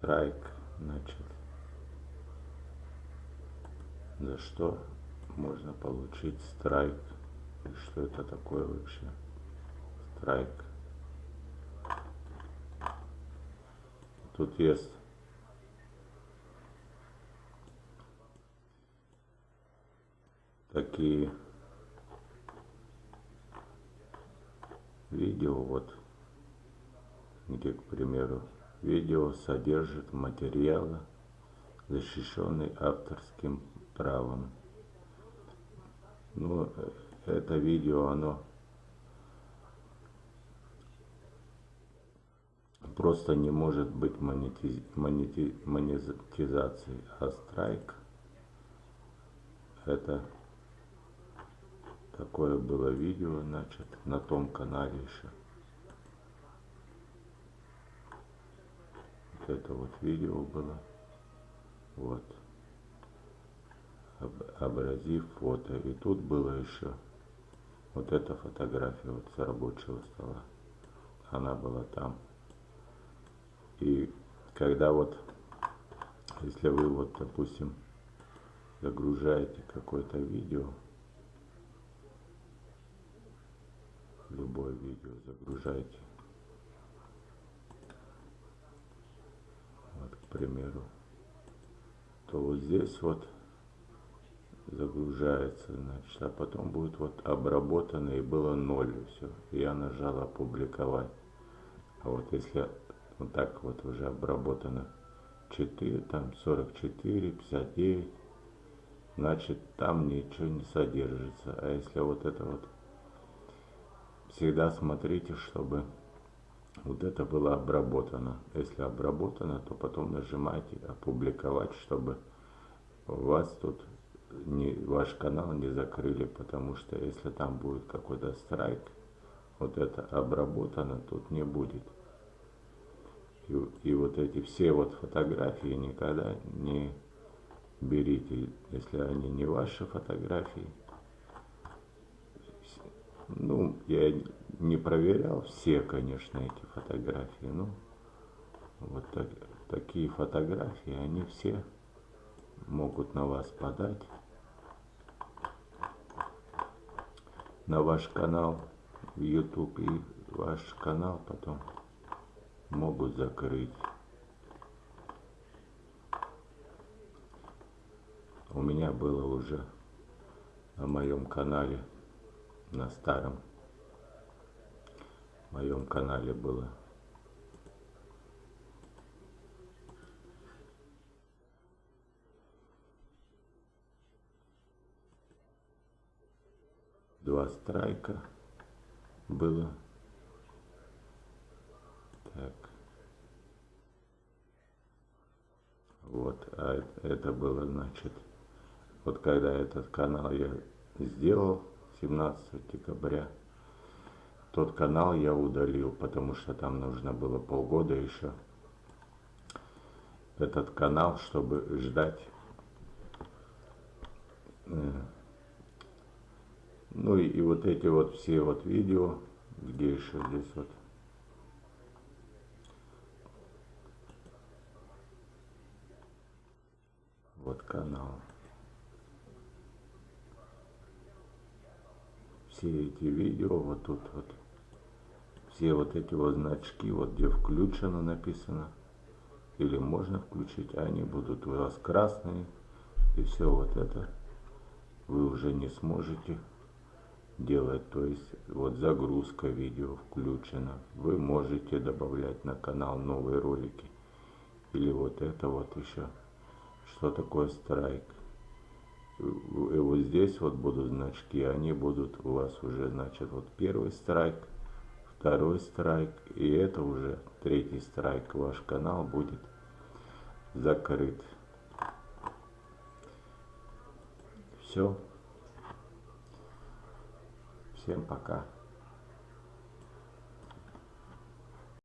страйк, значит, за что можно получить страйк? И что это такое вообще? Страйк. Тут есть. Такие видео, вот, где, к примеру, видео содержит материалы, защищенный авторским правом. Ну, это видео, оно просто не может быть монетиз... монети... монетизацией, а страйк это такое было видео, значит, на том канале еще. Это вот видео было. Вот. Образив фото. И тут было еще вот эта фотография вот с рабочего стола. Она была там. И когда вот, если вы вот, допустим, загружаете какое-то видео, любое видео загружайте. Вот, к примеру, то вот здесь вот загружается, значит, а потом будет вот обработано и было ноль, все. Я нажал опубликовать. А вот если вот так вот уже обработано 4, там 44, 59, значит там ничего не содержится. А если вот это вот всегда смотрите, чтобы вот это было обработано. Если обработано, то потом нажимайте опубликовать, чтобы вас тут не, ваш канал не закрыли, потому что если там будет какой-то страйк, вот это обработано тут не будет. И, и вот эти все вот фотографии никогда не берите, если они не ваши фотографии, ну, я не проверял все, конечно, эти фотографии, но вот так, такие фотографии, они все могут на вас подать, на ваш канал в YouTube и ваш канал потом могут закрыть. У меня было уже на моем канале на старом моем канале было. Два страйка было. Так. Вот, а это было, значит, вот когда этот канал я сделал, 17 декабря. Тот канал я удалил, потому что там нужно было полгода еще этот канал, чтобы ждать. Э, ну и, и вот эти вот все вот видео, где еще здесь вот вот канал. Все эти видео, вот тут вот, все вот эти вот значки, вот где включено написано, или можно включить, они будут у вас красные, и все вот это вы уже не сможете делать, то есть вот загрузка видео включена, вы можете добавлять на канал новые ролики, или вот это вот еще, что такое страйк, вот здесь вот будут значки, они будут у вас уже, значит, вот первый страйк, второй страйк, и это уже третий страйк, ваш канал будет закрыт. Все. Всем пока.